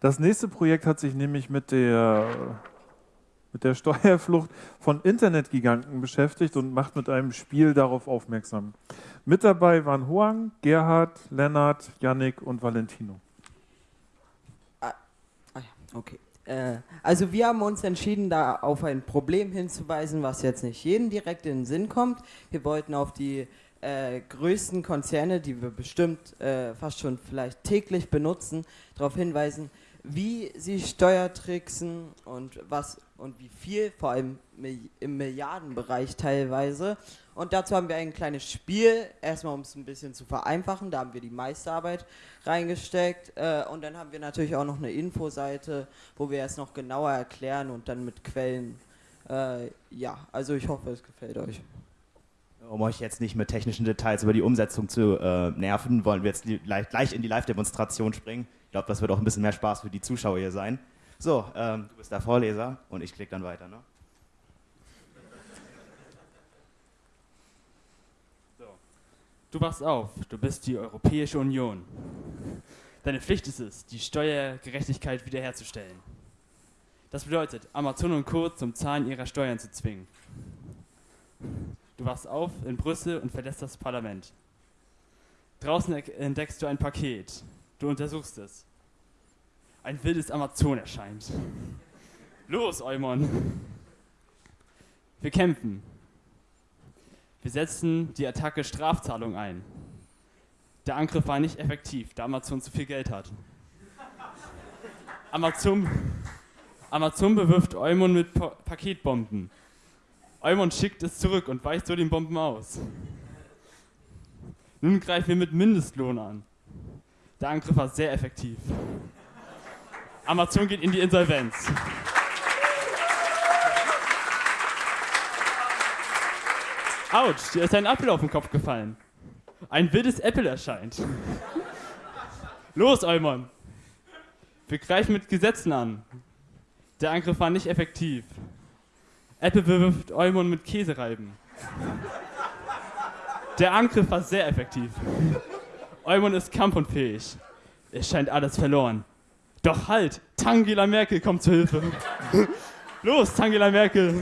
Das nächste Projekt hat sich nämlich mit der, mit der Steuerflucht von Internetgiganten beschäftigt und macht mit einem Spiel darauf aufmerksam. Mit dabei waren Huang, Gerhard, Lennart, Yannick und Valentino. Ah, ah okay. Äh, also wir haben uns entschieden, da auf ein Problem hinzuweisen, was jetzt nicht jedem direkt in den Sinn kommt. Wir wollten auf die äh, größten Konzerne, die wir bestimmt äh, fast schon vielleicht täglich benutzen, darauf hinweisen, wie sie Steuertricksen und was und wie viel, vor allem im Milliardenbereich teilweise. Und dazu haben wir ein kleines Spiel, erstmal um es ein bisschen zu vereinfachen, da haben wir die Meisterarbeit reingesteckt äh, und dann haben wir natürlich auch noch eine Infoseite, wo wir es noch genauer erklären und dann mit Quellen. Äh, ja, also ich hoffe, es gefällt euch. Um euch jetzt nicht mit technischen Details über die Umsetzung zu äh, nerven, wollen wir jetzt die, gleich in die Live-Demonstration springen. Ich glaube, das wird auch ein bisschen mehr Spaß für die Zuschauer hier sein. So, ähm, du bist der Vorleser und ich klicke dann weiter. Ne? So. Du wachst auf, du bist die Europäische Union. Deine Pflicht ist es, die Steuergerechtigkeit wiederherzustellen. Das bedeutet, Amazon und Co. zum Zahlen ihrer Steuern zu zwingen. Du wachst auf in Brüssel und verlässt das Parlament. Draußen entdeckst du ein Paket. Du untersuchst es. Ein wildes Amazon erscheint. Los, Eumon! Wir kämpfen. Wir setzen die Attacke Strafzahlung ein. Der Angriff war nicht effektiv, da Amazon zu viel Geld hat. Amazon, Amazon bewirft Eumon mit pa Paketbomben. Eumon schickt es zurück und weicht so den Bomben aus. Nun greifen wir mit Mindestlohn an. Der Angriff war sehr effektiv. Amazon geht in die Insolvenz. Autsch, dir ist ein Apfel auf den Kopf gefallen. Ein wildes Apple erscheint. Los, Eumon. Wir greifen mit Gesetzen an. Der Angriff war nicht effektiv. Apple bewirft Eumon mit Käsereiben. Der Angriff war sehr effektiv. Eumon ist kampfunfähig. Es scheint alles verloren. Doch halt, Tangela Merkel kommt zu Hilfe. Los, Tangela Merkel.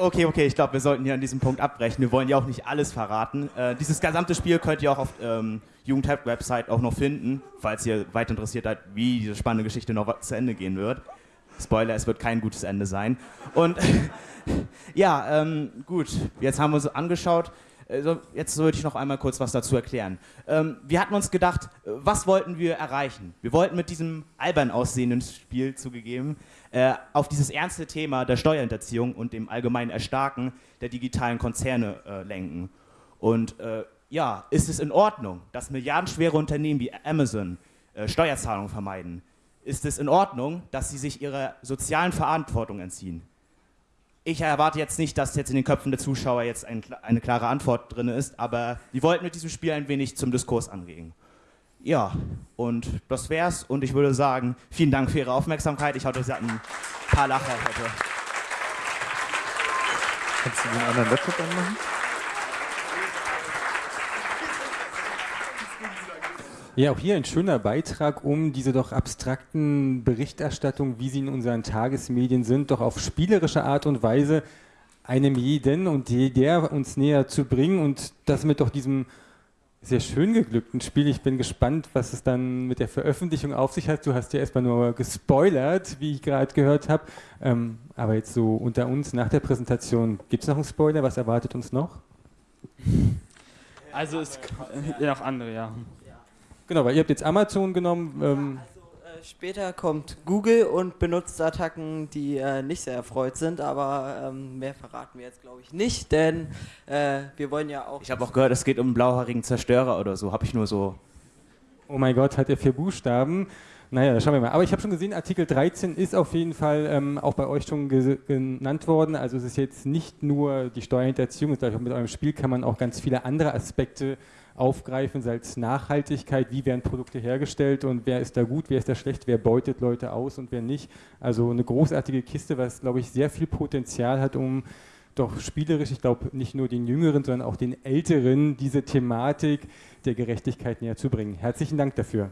Okay, okay, ich glaube, wir sollten hier an diesem Punkt abbrechen. Wir wollen ja auch nicht alles verraten. Äh, dieses gesamte Spiel könnt ihr auch auf ähm, Jugendhelp-Website auch noch finden, falls ihr weiter interessiert seid, wie diese spannende Geschichte noch zu Ende gehen wird. Spoiler, es wird kein gutes Ende sein. Und ja, ähm, gut, jetzt haben wir uns angeschaut. Also jetzt würde ich noch einmal kurz was dazu erklären. Ähm, wir hatten uns gedacht, was wollten wir erreichen? Wir wollten mit diesem albern aussehenden Spiel zugegeben äh, auf dieses ernste Thema der Steuerhinterziehung und dem allgemeinen Erstarken der digitalen Konzerne äh, lenken. Und äh, ja, ist es in Ordnung, dass milliardenschwere Unternehmen wie Amazon äh, Steuerzahlungen vermeiden? Ist es in Ordnung, dass sie sich ihrer sozialen Verantwortung entziehen? Ich erwarte jetzt nicht, dass jetzt in den Köpfen der Zuschauer jetzt ein, eine klare Antwort drin ist, aber wir wollten mit diesem Spiel ein wenig zum Diskurs anregen. Ja, und das wär's. Und ich würde sagen, vielen Dank für Ihre Aufmerksamkeit. Ich hoffe, Sie ein paar Lacher heute. Kannst du den anderen Laptop anmachen? Ja, auch hier ein schöner Beitrag, um diese doch abstrakten Berichterstattungen, wie sie in unseren Tagesmedien sind, doch auf spielerische Art und Weise einem jeden und der uns näher zu bringen und das mit doch diesem sehr schön geglückten Spiel. Ich bin gespannt, was es dann mit der Veröffentlichung auf sich hat. Du hast ja erstmal nur gespoilert, wie ich gerade gehört habe. Ähm, aber jetzt so unter uns nach der Präsentation, gibt es noch einen Spoiler? Was erwartet uns noch? Also es ja, noch andere, ja. Genau, weil ihr habt jetzt Amazon genommen. Ähm also, äh, später kommt Google und benutzt Attacken, die äh, nicht sehr erfreut sind, aber ähm, mehr verraten wir jetzt glaube ich nicht, denn äh, wir wollen ja auch... Ich habe auch gehört, es geht um einen blauhaarigen Zerstörer oder so, habe ich nur so... Oh mein Gott, hat er vier Buchstaben? Naja, schauen wir mal. Aber ich habe schon gesehen, Artikel 13 ist auf jeden Fall ähm, auch bei euch schon genannt worden. Also es ist jetzt nicht nur die Steuerhinterziehung, mit eurem Spiel kann man auch ganz viele andere Aspekte aufgreifen, sei es Nachhaltigkeit, wie werden Produkte hergestellt und wer ist da gut, wer ist da schlecht, wer beutet Leute aus und wer nicht. Also eine großartige Kiste, was, glaube ich, sehr viel Potenzial hat, um doch spielerisch, ich glaube, nicht nur den Jüngeren, sondern auch den Älteren diese Thematik der Gerechtigkeit näher zu bringen. Herzlichen Dank dafür.